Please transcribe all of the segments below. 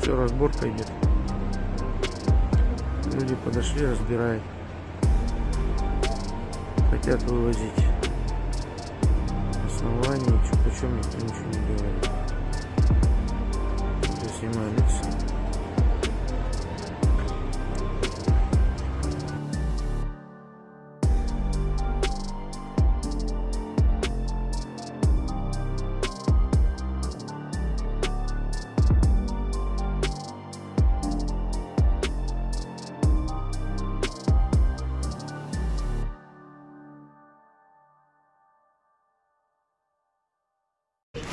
Все, разборка идет. Люди подошли, разбирают. Хотят вывозить. Основание, почем никто ничего не говорит. Я снимаю лица.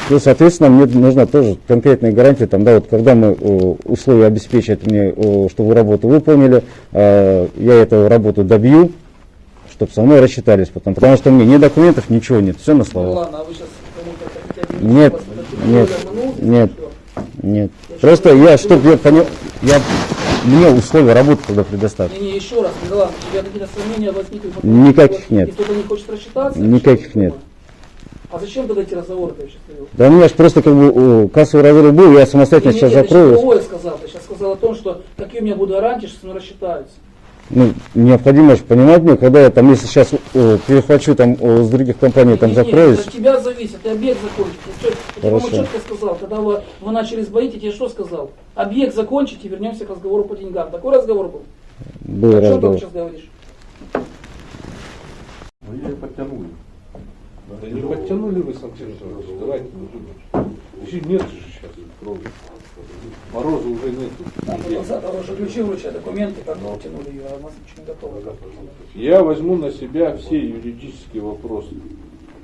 Ну, соответственно, мне нужна тоже конкретная гарантия, там, да, вот когда мы о, условия обеспечат мне, о, что вы работу выполнили, э, я эту работу добью, чтобы со мной рассчитались потом, потому что мне ни документов, ничего нет, все на Ну словах. ладно, а вы сейчас Нет, нет, нет. что? Нет. Просто я, чтобы я понял, я, мне условия работы тогда предоставь. Не, не, еще раз, Милан, у тебя какие-то сомнения возникли? Никаких нет. И кто-то не хочет рассчитаться? Никаких Что нет. А зачем тогда эти разговоры ты вообще привел? Да у меня же просто как бы кассовый разрыв был, я самостоятельно Не, сейчас не, ты сейчас закрою. другое сказал. Ты сейчас сказал о том, что какие у меня будут гарантии, что со мной рассчитаются. Ну, необходимо же понимать мне, когда я там, если сейчас о, перехвачу там о, с других компаний, там закроюсь, это от тебя зависит, ты объект закончить. Я, я Хорошо. четко сказал, когда вы, вы начали сбоить, я тебе что сказал? Объект закончите, вернемся к разговору по деньгам. Такой разговор был? был О чем ты разговор. сейчас говоришь? Ну, ее подтянули. Да не подтянули вы, Санкт Петербург. Давайте не думать. Еще нет же сейчас крови. Мороза уже нету. Нам было завтра уже ключи вручать, документы, как мы утянули ее, а у нас ничего не готово. Я возьму на себя все юридические вопросы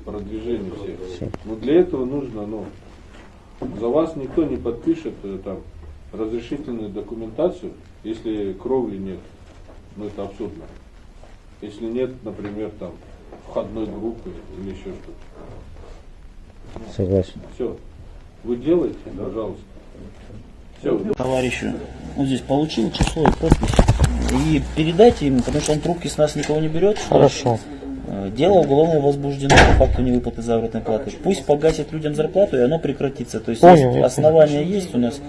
продвижения всех. Но для этого нужно, ну, за вас никто не подпишет э, там разрешительную документацию, если кровли нет. Ну это абсурдно. Если нет, например, там входной группы или еще что-то. Согласен. Все. Вы делаете, пожалуйста. Все. товарищу. Вот здесь получил число и подпись. И передайте ему, потому что он трубки с нас никого не берет. Хорошо. э, Дело уголовное возбуждено по факту невыплаты заработной платы. Пусть погасит людям зарплату, и оно прекратится. То есть Понял, есть основания есть у нас.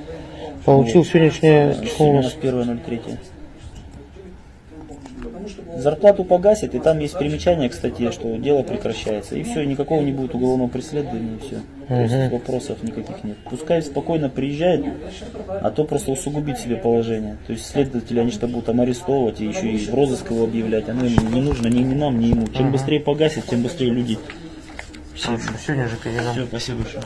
Получил сегодняшнее число Сегодня у нас 1.03. Зарплату погасит, и там есть примечание к статье, что дело прекращается. И все, никакого не будет уголовного преследования, и все. То есть вопросов никаких нет. Пускай спокойно приезжает, а то просто усугубит себе положение. То есть следователи, они что будут там арестовывать и еще и в розыск его объявлять. Оно им не нужно ни, ни нам, ни ему. Чем быстрее погасит, тем быстрее люди. Все, Сегодня же передам. все спасибо большое.